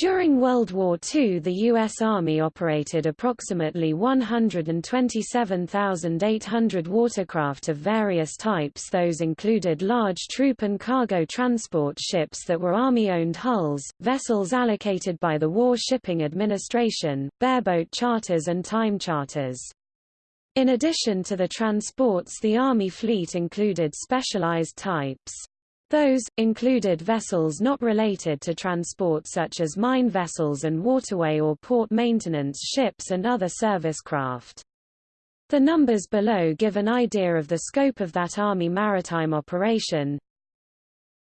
During World War II the U.S. Army operated approximately 127,800 watercraft of various types those included large troop and cargo transport ships that were Army-owned hulls, vessels allocated by the War Shipping Administration, bareboat charters and time charters. In addition to the transports the Army fleet included specialized types. Those, included vessels not related to transport such as mine vessels and waterway or port maintenance ships and other service craft. The numbers below give an idea of the scope of that Army maritime operation.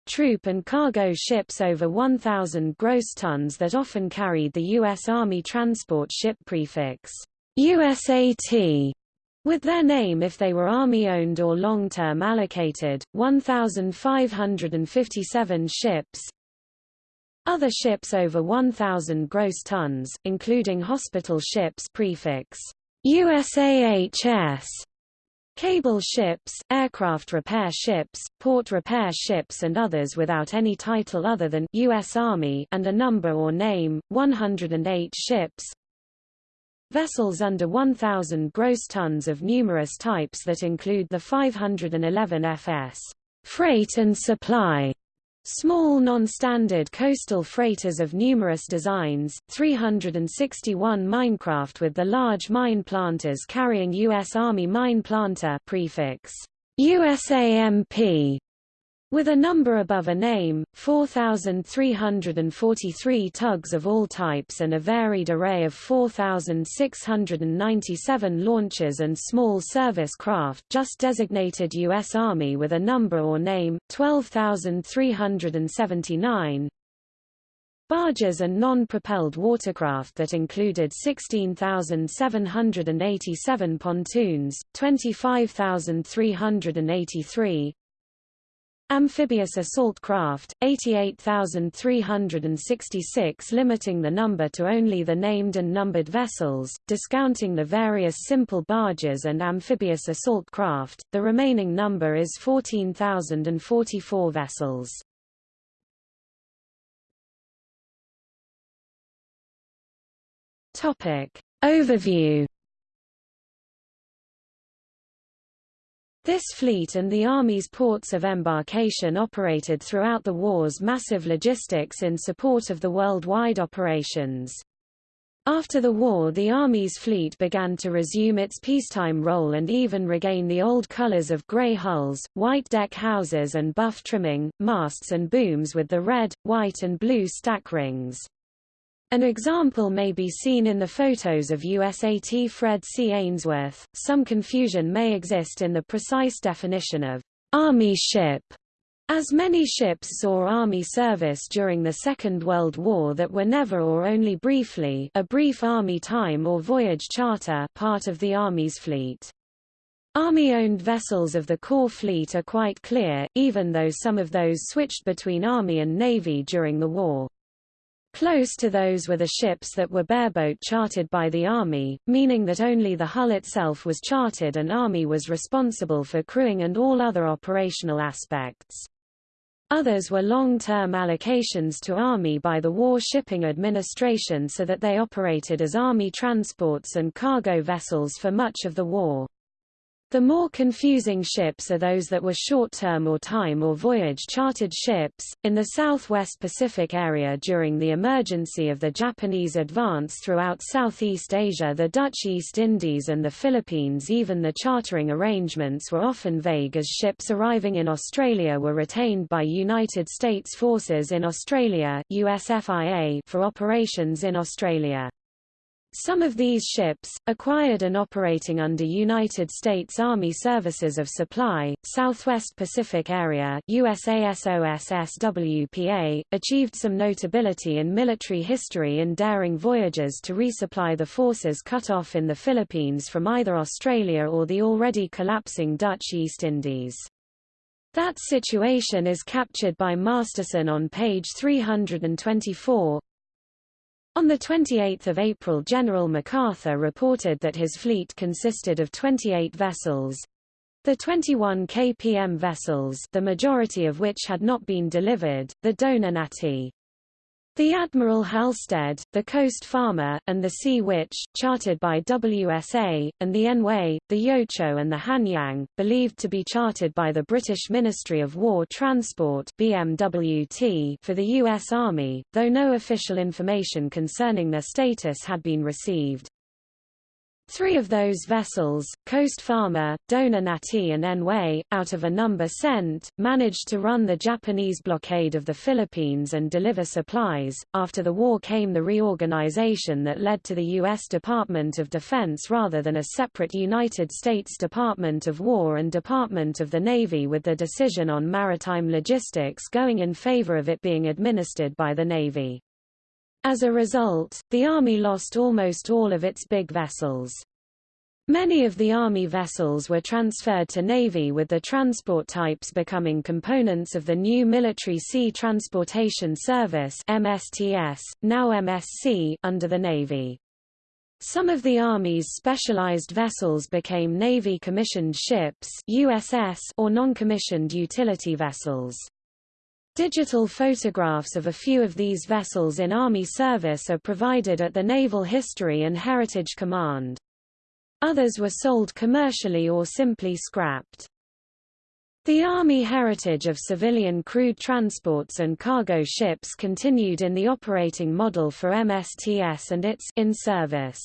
Troop and cargo ships over 1,000 gross tons that often carried the U.S. Army transport ship prefix USAT with their name if they were Army-owned or long-term allocated, 1,557 ships Other ships over 1,000 gross tons, including hospital ships prefix USAHS, cable ships, aircraft repair ships, port repair ships and others without any title other than U.S. Army and a number or name, 108 ships, Vessels under 1,000 gross tons of numerous types that include the 511 FS freight and supply, small non-standard coastal freighters of numerous designs, 361 minecraft with the large mine planters carrying U.S. Army mine planter prefix USAMP, with a number above a name, 4,343 tugs of all types and a varied array of 4,697 launches and small service craft just designated U.S. Army with a number or name, 12,379, barges and non-propelled watercraft that included 16,787 pontoons, 25,383, Amphibious assault craft, 88,366 limiting the number to only the named and numbered vessels, discounting the various simple barges and amphibious assault craft, the remaining number is 14,044 vessels. Overview This fleet and the Army's ports of embarkation operated throughout the war's massive logistics in support of the worldwide operations. After the war the Army's fleet began to resume its peacetime role and even regain the old colors of grey hulls, white deck houses and buff trimming, masts and booms with the red, white and blue stack rings. An example may be seen in the photos of USAT Fred C. Ainsworth. Some confusion may exist in the precise definition of Army ship, as many ships saw Army service during the Second World War that were never or only briefly a brief Army time or voyage charter part of the Army's fleet. Army-owned vessels of the core fleet are quite clear, even though some of those switched between Army and Navy during the war. Close to those were the ships that were bareboat chartered by the Army, meaning that only the hull itself was chartered and Army was responsible for crewing and all other operational aspects. Others were long-term allocations to Army by the War Shipping Administration so that they operated as Army transports and cargo vessels for much of the war. The more confusing ships are those that were short-term or time or voyage chartered ships. In the southwest Pacific area during the emergency of the Japanese advance throughout Southeast Asia the Dutch East Indies and the Philippines even the chartering arrangements were often vague as ships arriving in Australia were retained by United States Forces in Australia USFIA for operations in Australia. Some of these ships, acquired and operating under United States Army Services of Supply, Southwest Pacific Area USASOSSWPA, achieved some notability in military history in daring voyages to resupply the forces cut off in the Philippines from either Australia or the already collapsing Dutch East Indies. That situation is captured by Masterson on page 324, on 28 April General MacArthur reported that his fleet consisted of 28 vessels. The 21 kpm vessels the majority of which had not been delivered, the Dona Nati The Admiral Halstead, the Coast Farmer, and the Sea Witch, chartered by WSA, and the Anhui, the Yochow and the Hanyang, believed to be chartered by the British Ministry of War Transport BMWT for the U.S. Army, though no official information concerning their status had been received. Three of those vessels, Coast Farmer, Dona Nati and Anhui, out of a number sent, managed to run the Japanese blockade of the Philippines and deliver supplies. After the war came the reorganization that led to the U.S. Department of Defense rather than a separate United States Department of War and Department of the Navy with the decision on maritime logistics going in favor of it being administered by the Navy. As a result, the Army lost almost all of its big vessels. Many of the Army vessels were transferred to Navy with the transport types becoming components of the new Military Sea Transportation Service MSTS, now MSC, under the Navy. Some of the Army's specialized vessels became Navy commissioned ships USS or non-commissioned utility vessels. Digital photographs of a few of these vessels in Army service are provided at the Naval History and Heritage Command. Others were sold commercially or simply scrapped. The Army heritage of civilian crewed transports and cargo ships continued in the operating model for MSTS and its in-service.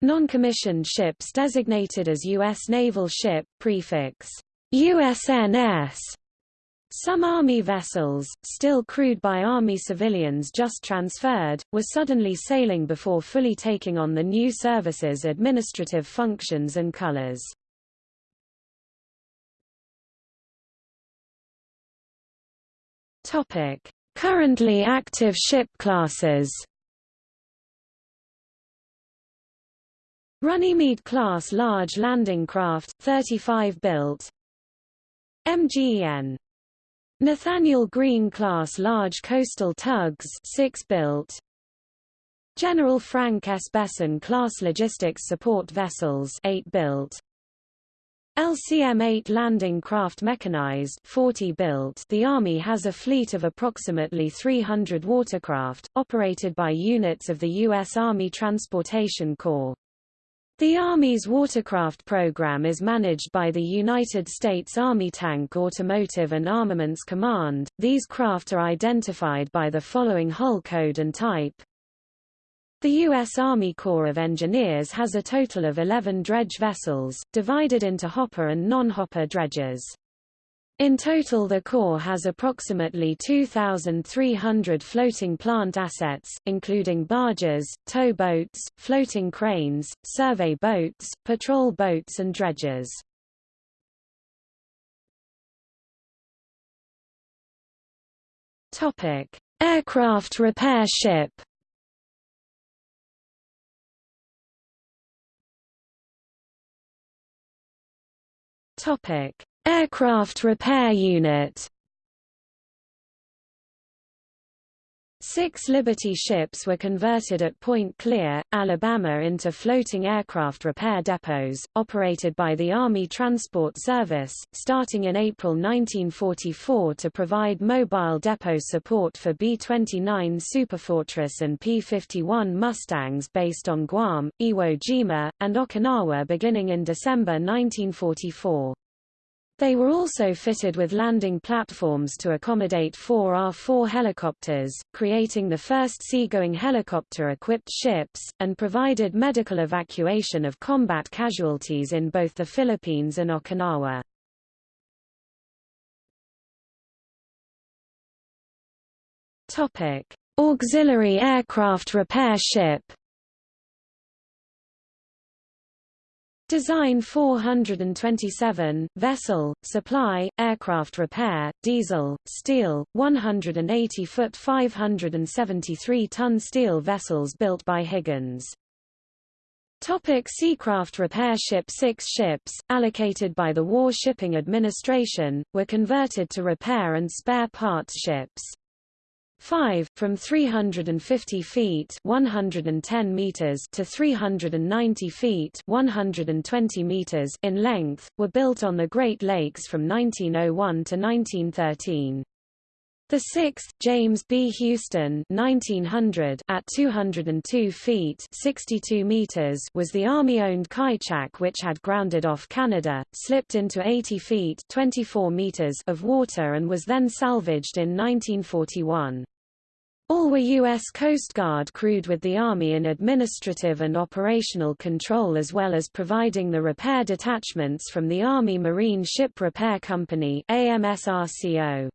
Non-commissioned ships designated as U.S. Naval Ship, prefix USNS, some Army vessels, still crewed by Army civilians just transferred, were suddenly sailing before fully taking on the new service's administrative functions and colors. Currently active ship classes Runnymede class large landing craft 35 built. MGN Nathaniel Greene class large coastal tugs 6 built General Frank S. Besson class logistics support vessels 8 built LCM-8 landing craft mechanized 40 built The Army has a fleet of approximately 300 watercraft, operated by units of the U.S. Army Transportation Corps. The Army's watercraft program is managed by the United States Army Tank Automotive and Armaments Command. These craft are identified by the following hull code and type. The U.S. Army Corps of Engineers has a total of 11 dredge vessels, divided into hopper and non-hopper dredges. In total the Corps has approximately 2,300 floating plant assets, including barges, tow boats, floating cranes, survey boats, patrol boats and dredgers. Aircraft repair ship Topic Aircraft Repair Unit Six Liberty ships were converted at Point Clear, Alabama into floating aircraft repair depots, operated by the Army Transport Service, starting in April 1944 to provide mobile depot support for B-29 Superfortress and P-51 Mustangs based on Guam, Iwo Jima, and Okinawa beginning in December 1944. They were also fitted with landing platforms to accommodate four R-4 helicopters, creating the first seagoing helicopter-equipped ships, and provided medical evacuation of combat casualties in both the Philippines and Okinawa. Auxiliary aircraft repair ship Design 427, vessel, supply, aircraft repair, diesel, steel, 180-foot 573-ton steel vessels built by Higgins. Topic Seacraft repair ship Six ships, allocated by the War Shipping Administration, were converted to repair and spare parts ships. 5 from 350 feet 110 meters to 390 feet 120 meters in length were built on the Great Lakes from 1901 to 1913 The sixth, James B. Houston 1900, at 202 feet 62 meters, was the Army-owned Kaichak which had grounded off Canada, slipped into 80 feet 24 meters of water and was then salvaged in 1941. All were U.S. Coast Guard crewed with the Army in administrative and operational control as well as providing the repair detachments from the Army Marine Ship Repair Company AMSRCO.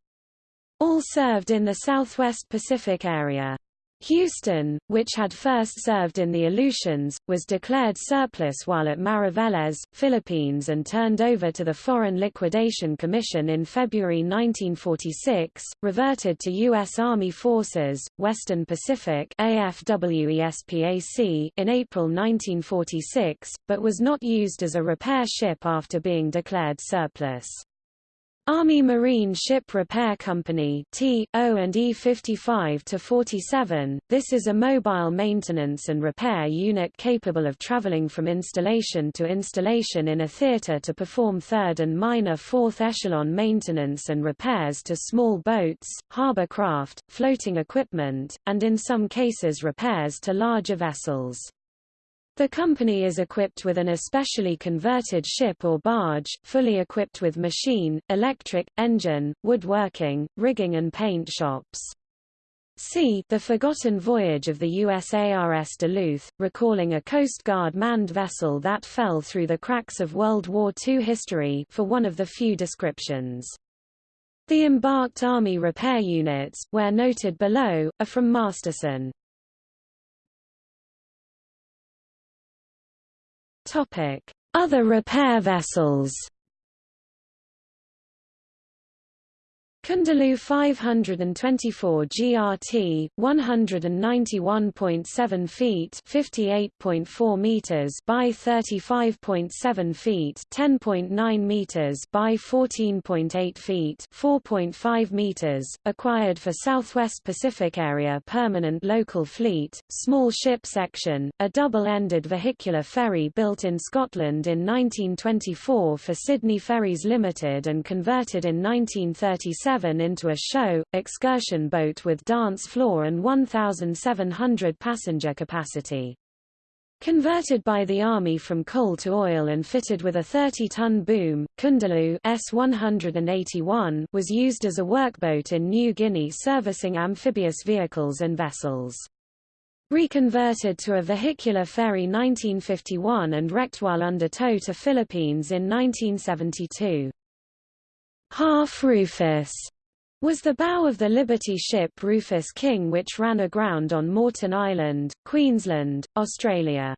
All served in the Southwest Pacific area. Houston, which had first served in the Aleutians, was declared surplus while at Mariveles, Philippines and turned over to the Foreign Liquidation Commission in February 1946, reverted to U.S. Army Forces, Western Pacific AFWESPAC in April 1946, but was not used as a repair ship after being declared surplus. Army Marine Ship Repair Company T.O. and E 55 to 47. this is a mobile maintenance and repair unit capable of traveling from installation to installation in a theater to perform third and minor fourth echelon maintenance and repairs to small boats, harbor craft, floating equipment, and in some cases repairs to larger vessels. The company is equipped with an especially converted ship or barge, fully equipped with machine, electric, engine, woodworking, rigging and paint shops. C. The Forgotten Voyage of the USARS Duluth, recalling a Coast Guard manned vessel that fell through the cracks of World War II history for one of the few descriptions. The embarked Army repair units, where noted below, are from Masterson. Topic: Other repair vessels. Koondooloo 524 GRT 191.7 feet 58.4 meters by 35.7 feet 10.9 meters by 14.8 feet 4.5 meters acquired for Southwest Pacific Area Permanent Local Fleet small ship section a double-ended vehicular ferry built in Scotland in 1924 for Sydney Ferries Limited and converted in 1937 into a show, excursion boat with dance floor and 1,700 passenger capacity. Converted by the Army from coal to oil and fitted with a 30-ton boom, Koondooloo S-181 was used as a workboat in New Guinea servicing amphibious vehicles and vessels. Reconverted to a vehicular ferry 1951 and wrecked while under tow to Philippines in 1972. Half Rufus was the bow of the Liberty ship Rufus King which ran aground on Moreton Island, Queensland, Australia.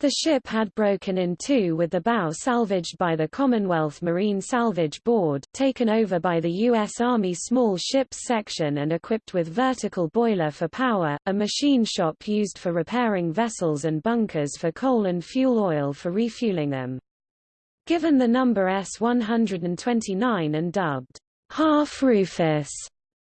The ship had broken in two with the bow salvaged by the Commonwealth Marine Salvage Board taken over by the U.S. Army Small Ships Section and equipped with vertical boiler for power, a machine shop used for repairing vessels and bunkers for coal and fuel oil for refueling them. Given the number S-129 and dubbed Half Rufus,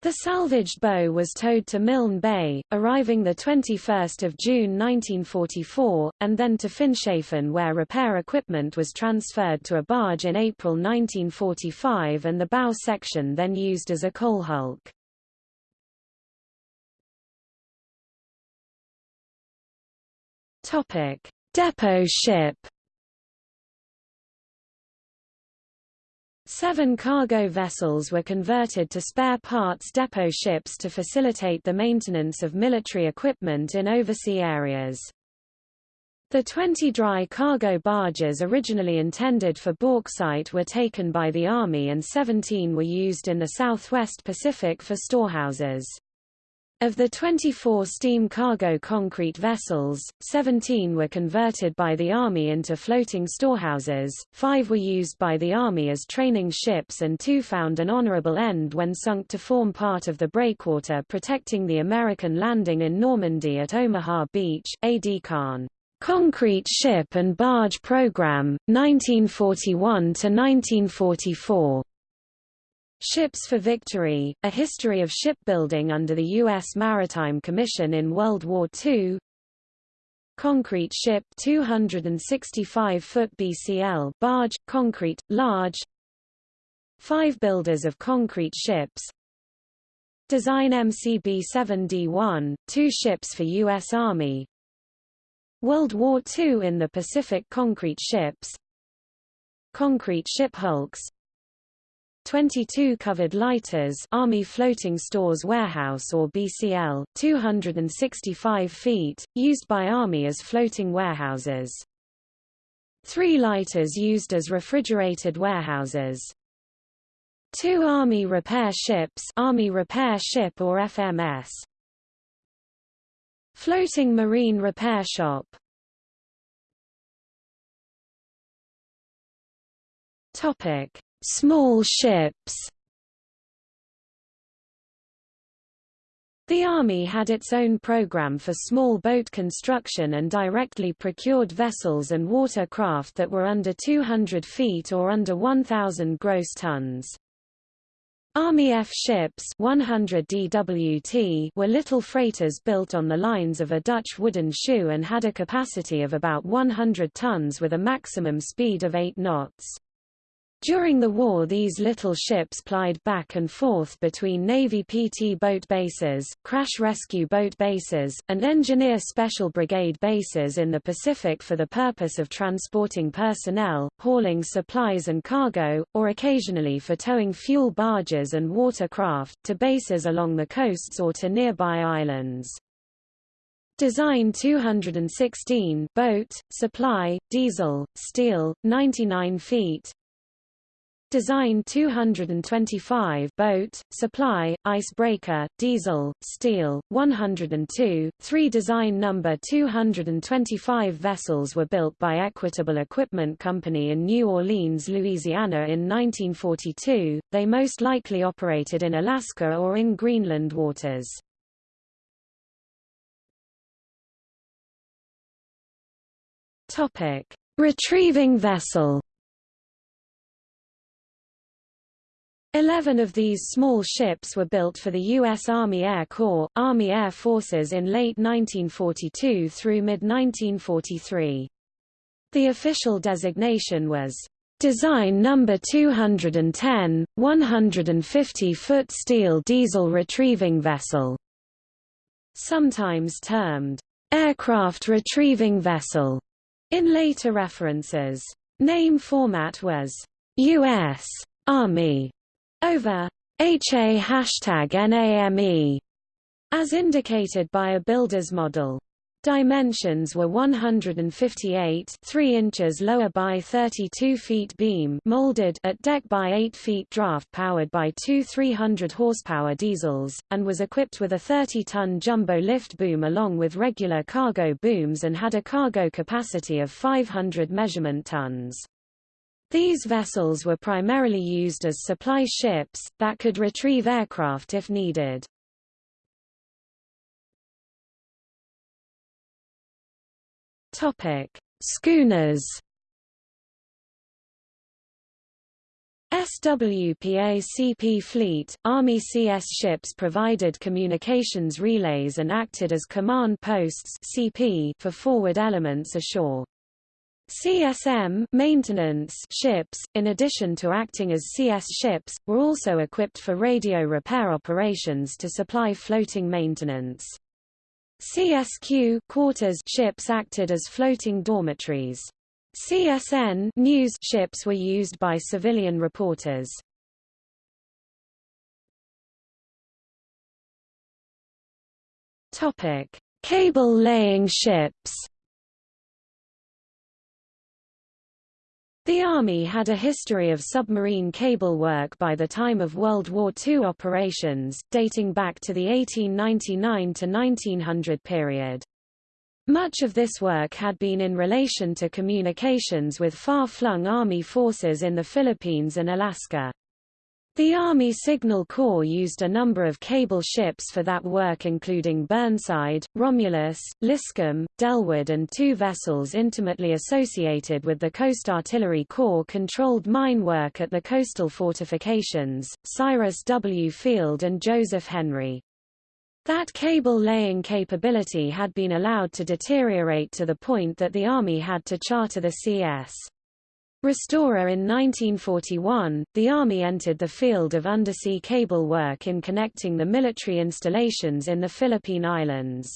the salvaged bow was towed to Milne Bay, arriving 21 June 1944, and then to Finschhafen where repair equipment was transferred to a barge in April 1945 and the bow section then used as a coal hulk. Depot ship Seven cargo vessels were converted to spare parts depot ships to facilitate the maintenance of military equipment in overseas areas. The 20 dry cargo barges originally intended for bauxite were taken by the Army and 17 were used in the southwest Pacific for storehouses. Of the 24 steam cargo concrete vessels, 17 were converted by the Army into floating storehouses, five were used by the Army as training ships and two found an honorable end when sunk to form part of the breakwater protecting the American landing in Normandy at Omaha Beach. A. D. Kahn. Concrete Ship and Barge Program, 1941–1944. Ships for Victory, A History of Shipbuilding under the U.S. Maritime Commission in World War II Concrete ship 265-foot BCL barge, concrete, large. Five builders of concrete ships. Design MCB-7D1, two ships for U.S. Army. World War II in the Pacific concrete ships. Concrete ship hulks 22 covered lighters Army Floating Stores Warehouse or BCL, 265 feet, used by Army as floating warehouses. Three lighters used as refrigerated warehouses. Two Army repair ships Army Repair Ship or FMS. Floating Marine Repair Shop Topic Small ships The Army had its own program for small boat construction and directly procured vessels and watercraft that were under 200 feet or under 1,000 gross tons. Army F ships 100 DWT were little freighters built on the lines of a Dutch wooden shoe and had a capacity of about 100 tons with a maximum speed of 8 knots. During the war these little ships plied back and forth between Navy PT boat bases, crash rescue boat bases, and engineer special brigade bases in the Pacific for the purpose of transporting personnel, hauling supplies and cargo, or occasionally for towing fuel barges and watercraft, to bases along the coasts or to nearby islands. Design 216 boat, supply, diesel, steel, 99 feet, Design 225 boat, supply, icebreaker, diesel, steel, 102. Three design number 225 vessels were built by Equitable Equipment Company in New Orleans, Louisiana in 1942. They most likely operated in Alaska or in Greenland waters. Retrieving vessel Eleven of these small ships were built for the U.S. Army Air Corps, Army Air Forces in late 1942 through mid-1943. The official designation was Design Number 210, 150-foot steel diesel retrieving vessel, sometimes termed aircraft retrieving vessel in later references. Name format was U.S. Army over HA hashtag NAME, as indicated by a builder's model. Dimensions were 158 3 inches lower by 32 feet beam molded at deck by 8 feet draft powered by two 300 horsepower diesels, and was equipped with a 30-ton jumbo lift boom along with regular cargo booms and had a cargo capacity of 500 measurement tons. These vessels were primarily used as supply ships, that could retrieve aircraft if needed. Schooners SWPA-CP fleet, Army CS ships provided communications relays and acted as command posts CP for forward elements ashore. CSM maintenance ships, in addition to acting as CS ships, were also equipped for radio repair operations to supply floating maintenance. CSQ quarters ships acted as floating dormitories. CSN news ships were used by civilian reporters. Topic: Cable laying ships. The Army had a history of submarine cable work by the time of World War II operations, dating back to the 1899 to 1900 period. Much of this work had been in relation to communications with far-flung Army forces in the Philippines and Alaska. The Army Signal Corps used a number of cable ships for that work including Burnside, Romulus, Liscum, Dellwood and two vessels intimately associated with the Coast Artillery Corps controlled mine work at the coastal fortifications, Cyrus W. Field and Joseph Henry. That cable laying capability had been allowed to deteriorate to the point that the Army had to charter the CS. Restorer in 1941, the Army entered the field of undersea cable work in connecting the military installations in the Philippine Islands.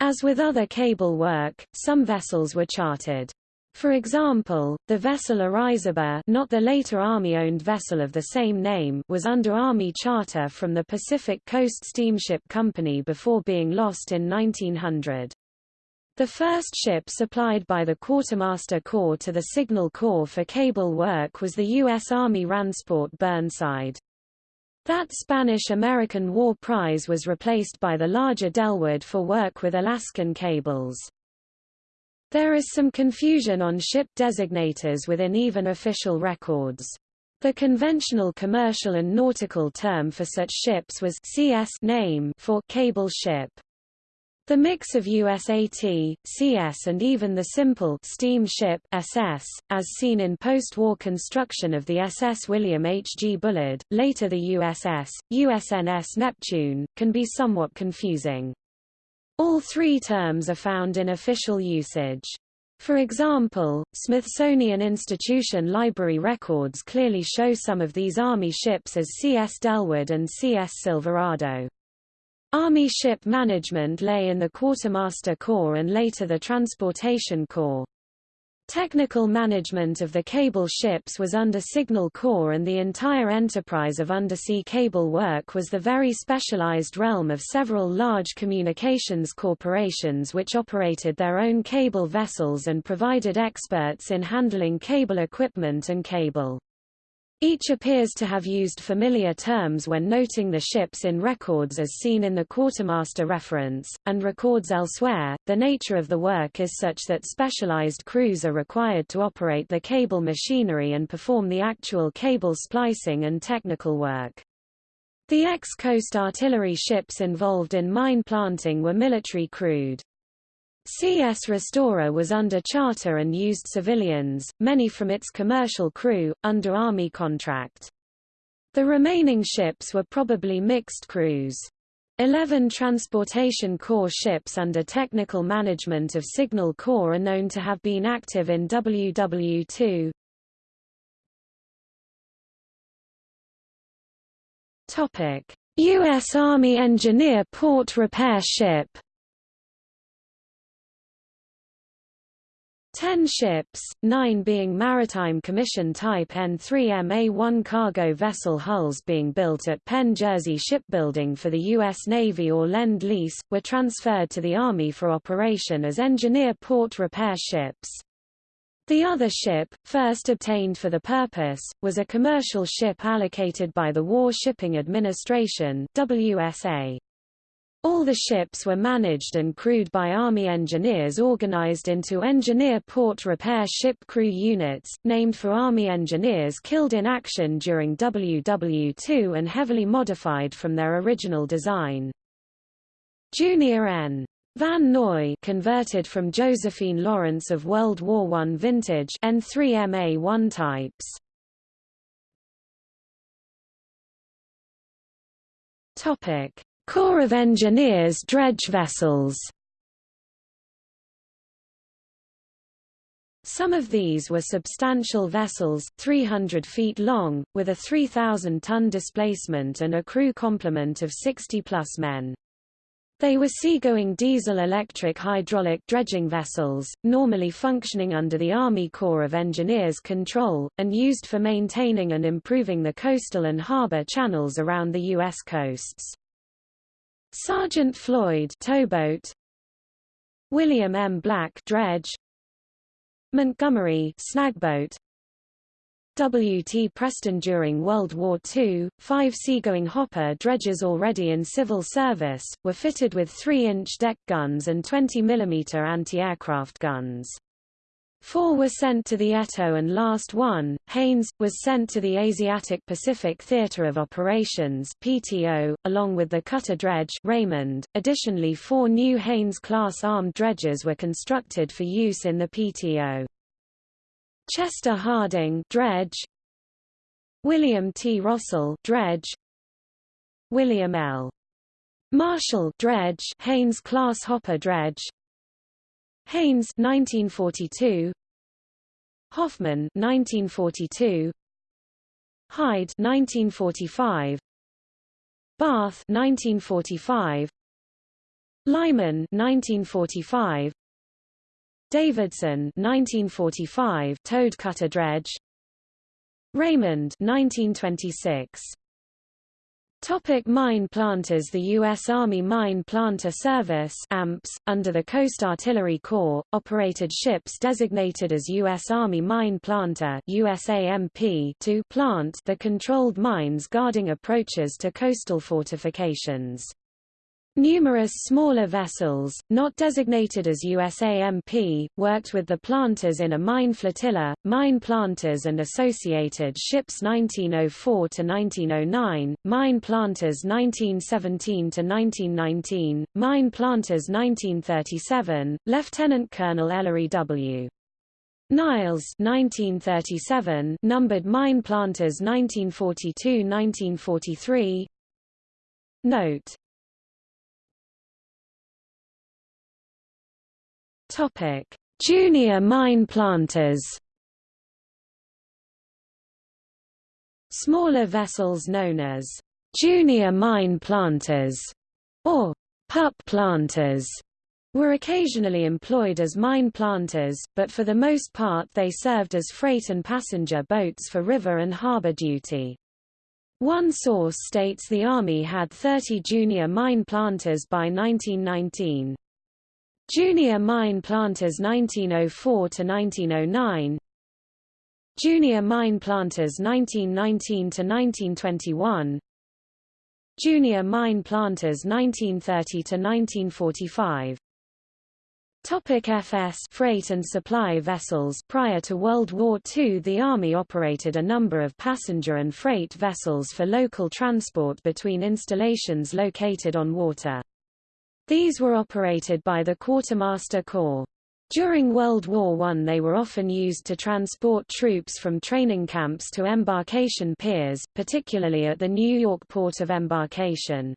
As with other cable work, some vessels were chartered. For example, the vessel Orizaba not the later Army-owned vessel of the same name was under Army charter from the Pacific Coast Steamship Company before being lost in 1900. The first ship supplied by the Quartermaster Corps to the Signal Corps for cable work was the U.S. Army Ransport Burnside. That Spanish-American War prize was replaced by the larger Dellwood for work with Alaskan cables. There is some confusion on ship designators within even official records. The conventional commercial and nautical term for such ships was CS name for cable ship. The mix of USAT, CS and even the simple steamship SS, as seen in post-war construction of the SS William H. G. Bullard, later the USS, USNS Neptune, can be somewhat confusing. All three terms are found in official usage. For example, Smithsonian Institution library records clearly show some of these Army ships as CS Dellwood and CS Silverado. Army ship management lay in the Quartermaster Corps and later the Transportation Corps. Technical management of the cable ships was under Signal Corps and the entire enterprise of undersea cable work was the very specialized realm of several large communications corporations which operated their own cable vessels and provided experts in handling cable equipment and cable. Each appears to have used familiar terms when noting the ships in records as seen in the quartermaster reference, and records elsewhere. The nature of the work is such that specialized crews are required to operate the cable machinery and perform the actual cable splicing and technical work. The ex-coast artillery ships involved in mine planting were military crewed. CS Restorer was under charter and used civilians, many from its commercial crew, under Army contract. The remaining ships were probably mixed crews. Eleven Transportation Corps ships under technical management of Signal Corps are known to have been active in WW2. U.S. Army Engineer Port Repair Ship Ten ships, nine being Maritime Commission Type N3MA-1 cargo vessel hulls being built at Penn Jersey Shipbuilding for the U.S. Navy or Lend-Lease, were transferred to the Army for operation as engineer port repair ships. The other ship, first obtained for the purpose, was a commercial ship allocated by the War Shipping Administration WSA. All the ships were managed and crewed by Army engineers organized into Engineer Port Repair Ship Crew Units, named for Army engineers killed in action during WW2 and heavily modified from their original design. Junior N. Van Noy converted from Josephine Lawrence of World War I vintage N3MA1 types. Topic Corps of Engineers dredge vessels Some of these were substantial vessels, 300 feet long, with a 3,000-ton displacement and a crew complement of 60-plus men. They were seagoing diesel-electric hydraulic dredging vessels, normally functioning under the Army Corps of Engineers control, and used for maintaining and improving the coastal and harbor channels around the U.S. coasts. Sergeant Floyd towboat William M. Black dredge Montgomery snagboat W. T. Preston During World War II, five seagoing hopper dredges already in civil service, were fitted with 3-inch deck guns and 20 mm anti-aircraft guns. Four were sent to the ETO and last one, Haynes, was sent to the Asiatic Pacific Theater of Operations PTO, along with the cutter dredge Raymond. Additionally four new Haynes-class armed dredges were constructed for use in the PTO. Chester Harding dredge, William T. Rossell dredge, William L. Marshall dredge Haynes-class hopper dredge Haynes 1942 Hoffman 1942 Hyde 1945 Bath 1945 Lyman 1945 Davidson 1945 Toad cutter dredge Raymond 1926 Topic mine planters The U.S. Army Mine Planter Service AMPS, under the Coast Artillery Corps, operated ships designated as U.S. Army Mine Planter USAMP to plant the controlled mines guarding approaches to coastal fortifications. Numerous smaller vessels, not designated as USAMP, worked with the planters in a mine flotilla, mine planters and associated ships 1904–1909, mine planters 1917–1919, mine planters 1937, Lieutenant Colonel Ellery W. Niles 1937, numbered mine planters 1942–1943 Note Topic: Junior mine planters. Smaller vessels known as junior mine planters or pup planters were occasionally employed as mine planters, but for the most part they served as freight and passenger boats for river and harbor duty. One source states the Army had 30 junior mine planters by 1919. Junior Mine Planters 1904 to 1909 Junior Mine Planters 1919 to 1921 Junior Mine Planters 1930 to 1945 Topic FS freight and supply vessels. Prior to World War II the Army operated a number of passenger and freight vessels for local transport between installations located on water. These were operated by the Quartermaster Corps. During World War I they were often used to transport troops from training camps to embarkation piers, particularly at the New York port of embarkation.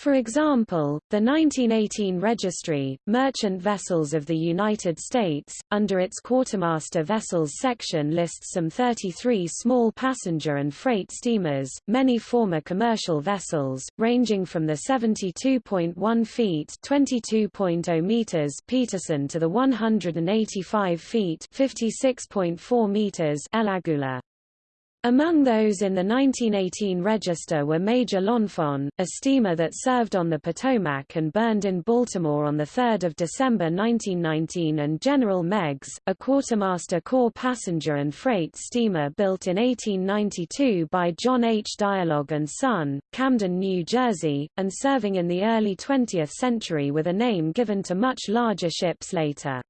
For example, the 1918 Registry, Merchant Vessels of the United States, under its Quartermaster Vessels section lists some 33 small passenger and freight steamers, many former commercial vessels, ranging from the 72.1 feet (22.0 meters Peterson to the 185 feet (56.4 meters El Agula. Among those in the 1918 register were Major L'Enfant, a steamer that served on the Potomac and burned in Baltimore on 3 December 1919 and General Meigs, a quartermaster corps passenger and freight steamer built in 1892 by John H. Dialogue and Son, Camden, New Jersey, and serving in the early 20th century with a name given to much larger ships later.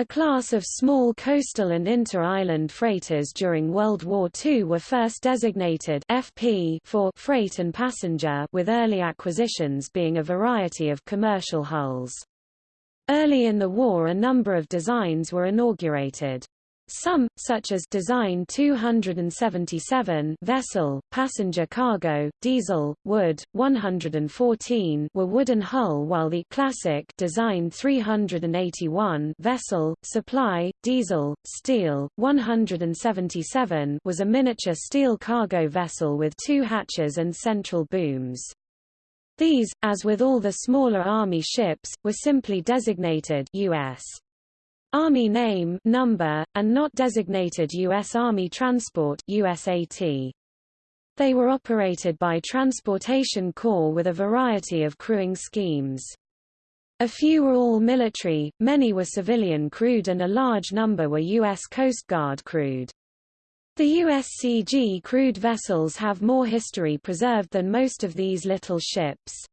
A class of small coastal and inter-island freighters during World War II were first designated FP for freight and passenger with early acquisitions being a variety of commercial hulls. Early in the war a number of designs were inaugurated. Some, such as Design 277 vessel, passenger cargo, diesel, wood, 114 were wooden hull while the Classic Design 381 vessel, supply, diesel, steel, 177 was a miniature steel cargo vessel with two hatches and central booms. These, as with all the smaller Army ships, were simply designated U.S. Army name number, and not designated U.S. Army Transport USAT. They were operated by Transportation Corps with a variety of crewing schemes. A few were all military, many were civilian crewed and a large number were U.S. Coast Guard crewed. The USCG crewed vessels have more history preserved than most of these little ships.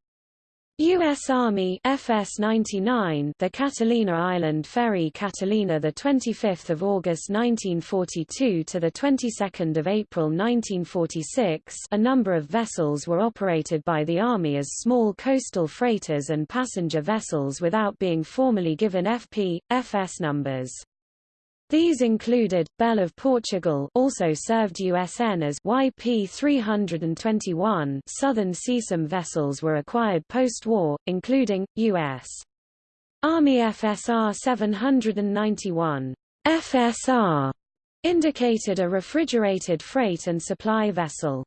U.S. Army FS-99 the Catalina Island Ferry Catalina the 25th of August 1942 to the 22nd of April 1946 a number of vessels were operated by the Army as small coastal freighters and passenger vessels without being formally given FP, FS numbers. These included, Belle of Portugal also served USN as YP-321 Southern CSAM vessels were acquired post-war, including, U.S. Army FSR 791. FSR indicated a refrigerated freight and supply vessel.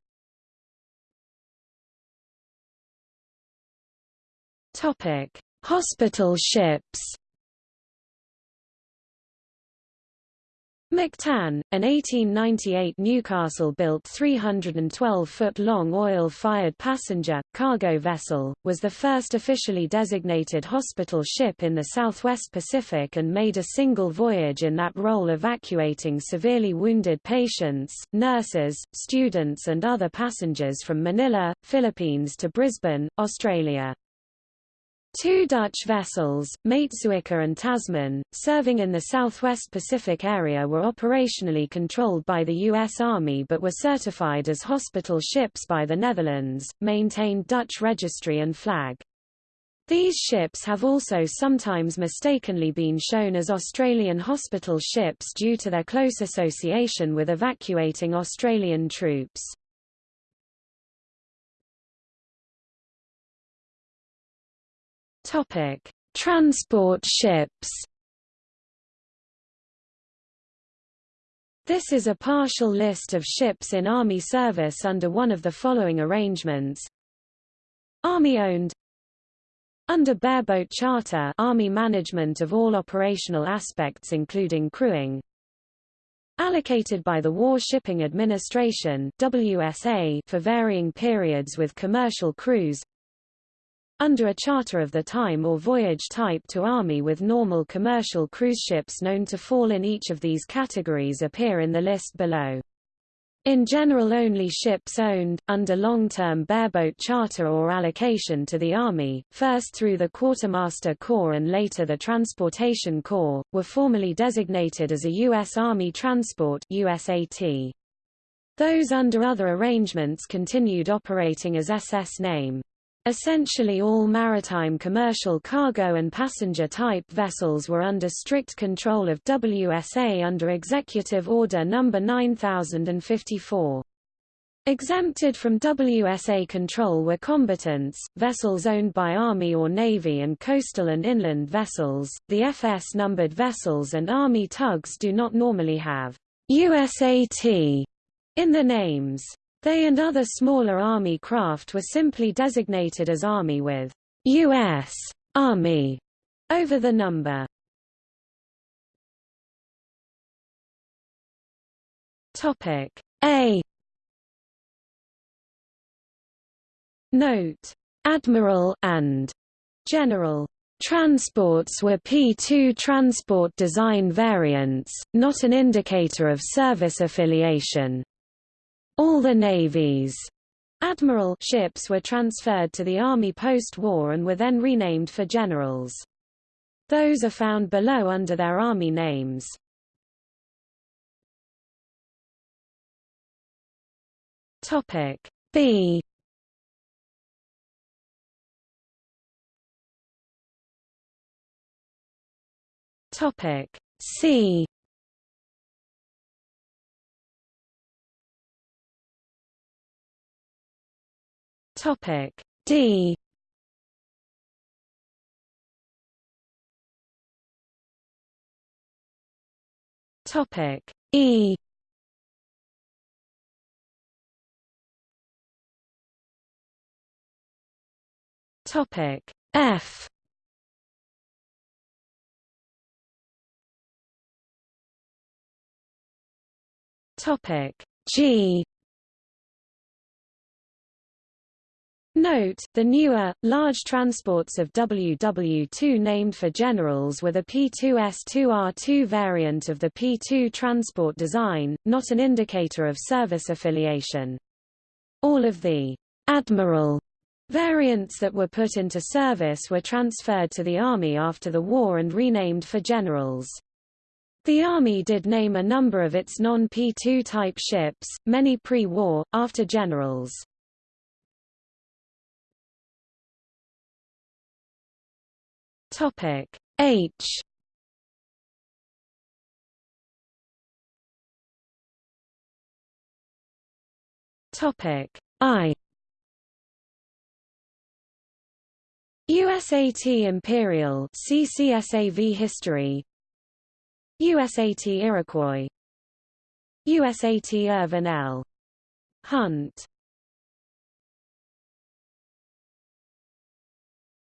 Hospital ships. Mactan, an 1898 Newcastle-built 312-foot-long oil-fired passenger, cargo vessel, was the first officially designated hospital ship in the southwest Pacific and made a single voyage in that role evacuating severely wounded patients, nurses, students and other passengers from Manila, Philippines to Brisbane, Australia. Two Dutch vessels, Maetsuycker and Tasman, serving in the southwest Pacific area were operationally controlled by the U.S. Army but were certified as hospital ships by the Netherlands, maintained Dutch registry and flag. These ships have also sometimes mistakenly been shown as Australian hospital ships due to their close association with evacuating Australian troops. Topic: Transport ships. This is a partial list of ships in Army service under one of the following arrangements. Army-owned Under bareboat charter Army management of all operational aspects including crewing Allocated by the War Shipping Administration WSA for varying periods with commercial crews under a charter of the time or voyage type to Army with normal commercial cruise ships known to fall in each of these categories appear in the list below. In general only ships owned, under long-term bareboat charter or allocation to the Army, first through the Quartermaster Corps and later the Transportation Corps, were formally designated as a U.S. Army Transport USAT. Those under other arrangements continued operating as SS name. Essentially all maritime commercial cargo and passenger-type vessels were under strict control of WSA under Executive Order No. 9054. Exempted from WSA control were combatants, vessels owned by Army or Navy and coastal and inland vessels. The FS-numbered vessels and Army tugs do not normally have USAT in the names. They and other smaller Army craft were simply designated as Army with U.S. Army over the number. Topic A Note Admiral and General Transports were P2 transport design variants, not an indicator of service affiliation. All the navies. Admiral ships were transferred to the Army post-war and were then renamed for generals. Those are found below under their Army names. Topic B Topic C Topic. D. Topic. E. Topic. F. Topic. G Note, the newer, large transports of WW2 named for generals were the P2S2R2 variant of the P2 transport design, not an indicator of service affiliation. All of the Admiral variants that were put into service were transferred to the Army after the war and renamed for generals. The Army did name a number of its non-P2 type ships, many pre-war, after generals. Topic. H. Topic. I. USAT Imperial CCSAV History. USAT Iroquois. USAT Irvin L. Hunt.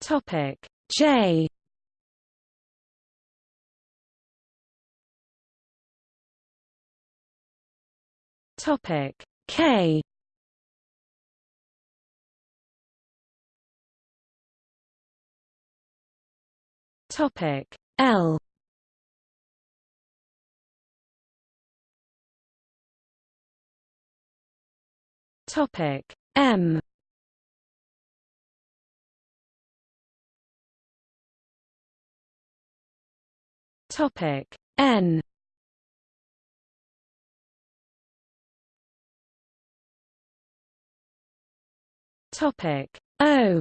Topic J. Topic. K. Topic. L. Topic. M Topic. N. Topic. O.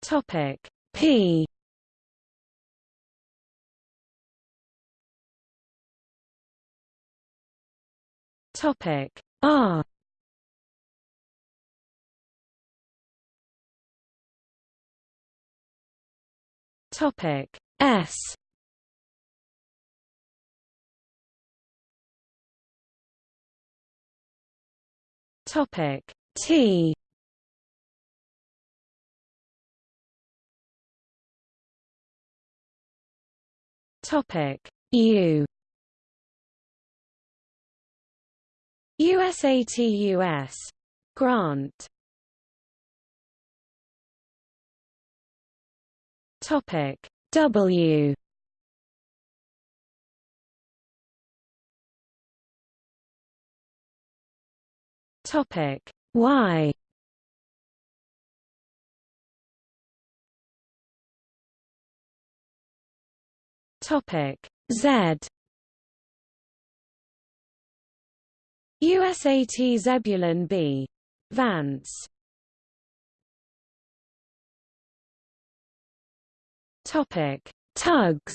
Topic. P. Topic. R Topic S. Topic T. Topic U. USAT-US Grant Topic. W. Topic. Y. Topic. Z. USAT Zebulon B. Vance Topic Tugs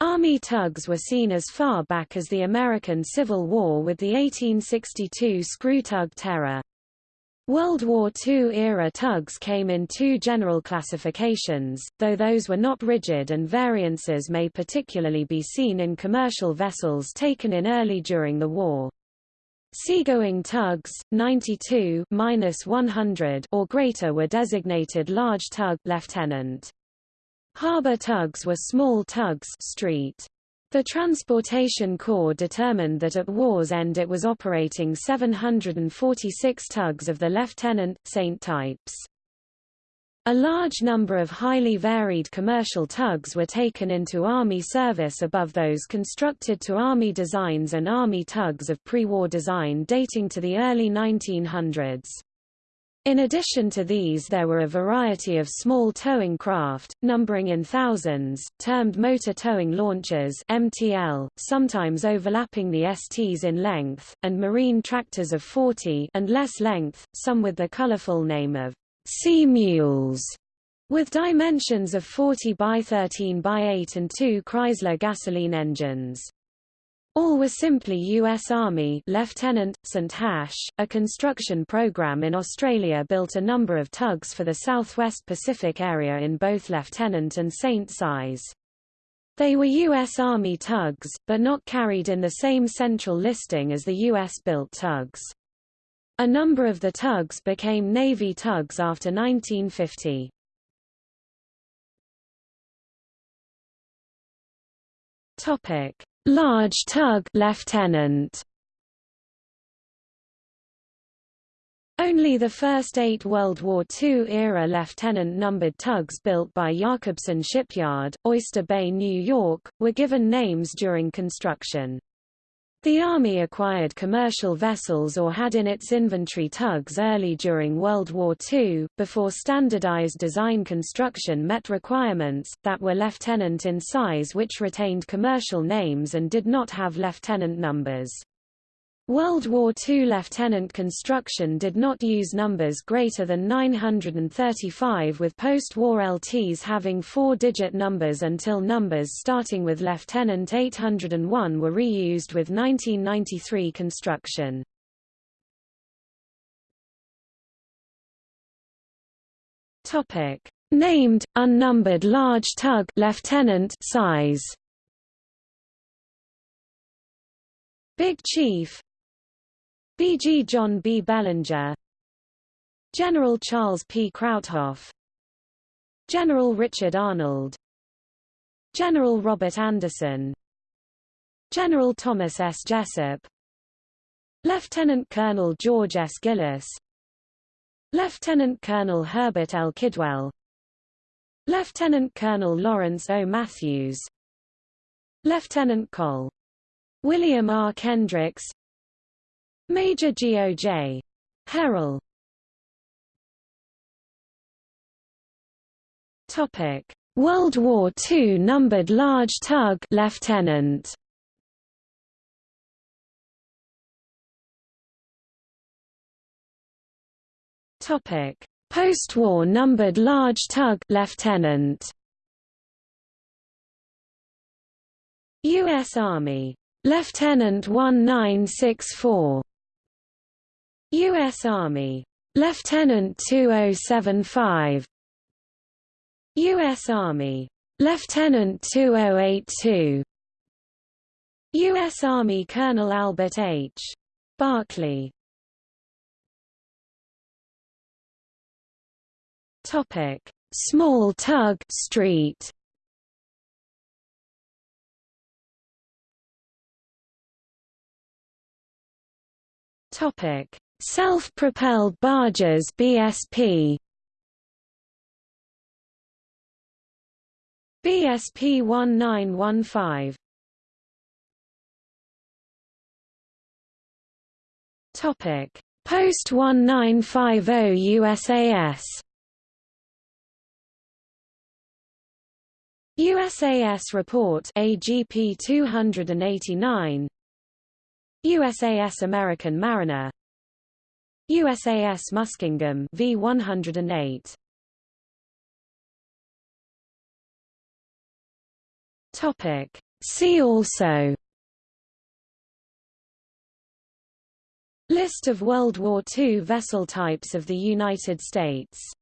Army tugs were seen as far back as the American Civil War with the 1862 screw tug Terror. World War II-era tugs came in two general classifications, though those were not rigid and variances may particularly be seen in commercial vessels taken in early during the war. Seagoing tugs, 92-100 or greater were designated large tug lieutenant. Harbor tugs were small tugs street. The Transportation Corps determined that at war's end it was operating 746 tugs of the Lieutenant, Saint types. A large number of highly varied commercial tugs were taken into Army service above those constructed to Army designs and Army tugs of pre-war design dating to the early 1900s. In addition to these there were a variety of small towing craft, numbering in thousands, termed motor towing launchers MTL, sometimes overlapping the STs in length, and marine tractors of 40 and less length, some with the colorful name of sea mules, with dimensions of 40 by 13 by 8 and two Chrysler gasoline engines. All were simply U.S. Army Lieutenant, St. Hash, a construction program in Australia built a number of tugs for the Southwest Pacific area in both Lieutenant and Saint size. They were U.S. Army tugs, but not carried in the same central listing as the U.S.-built tugs. A number of the tugs became Navy tugs after 1950. Topic: Large tug lieutenant. Only the first eight World War II-era lieutenant-numbered tugs built by Jakobson Shipyard, Oyster Bay, New York, were given names during construction. The Army acquired commercial vessels or had in its inventory tugs early during World War II, before standardized design construction met requirements, that were lieutenant in size which retained commercial names and did not have lieutenant numbers. World War II lieutenant construction did not use numbers greater than 935 with post-war LTs having four-digit numbers until numbers starting with lieutenant 801 were reused with 1993 construction. Named, unnumbered large tug lieutenant size Big Chief, B.G. John B. Bellinger General Charles P. Krauthoff General Richard Arnold General Robert Anderson General Thomas S. Jesup Lieutenant Colonel George S. Gillis Lieutenant Colonel Herbert L. Kidwell Lieutenant Colonel Lawrence O. Matthews Lieutenant Col. William R. Kendricks Major G.O.J. Herrill Topic: World War II numbered large tug lieutenant. Topic: Post-war numbered large tug lieutenant. U.S. Army Lieutenant 1964 U.S. Army Lieutenant 2075 U.S. Army Lieutenant 2082 U.S. Army Colonel Albert H. Barkley Topic: Small Tug Street. Topic: Self-propelled barges BSP. BSP 1915 Topic. Post 1950 USAS USAS report AGP 289 USAS American Mariner USAS Muskingum V108 Topic. See also. List of World War II vessel types of the United States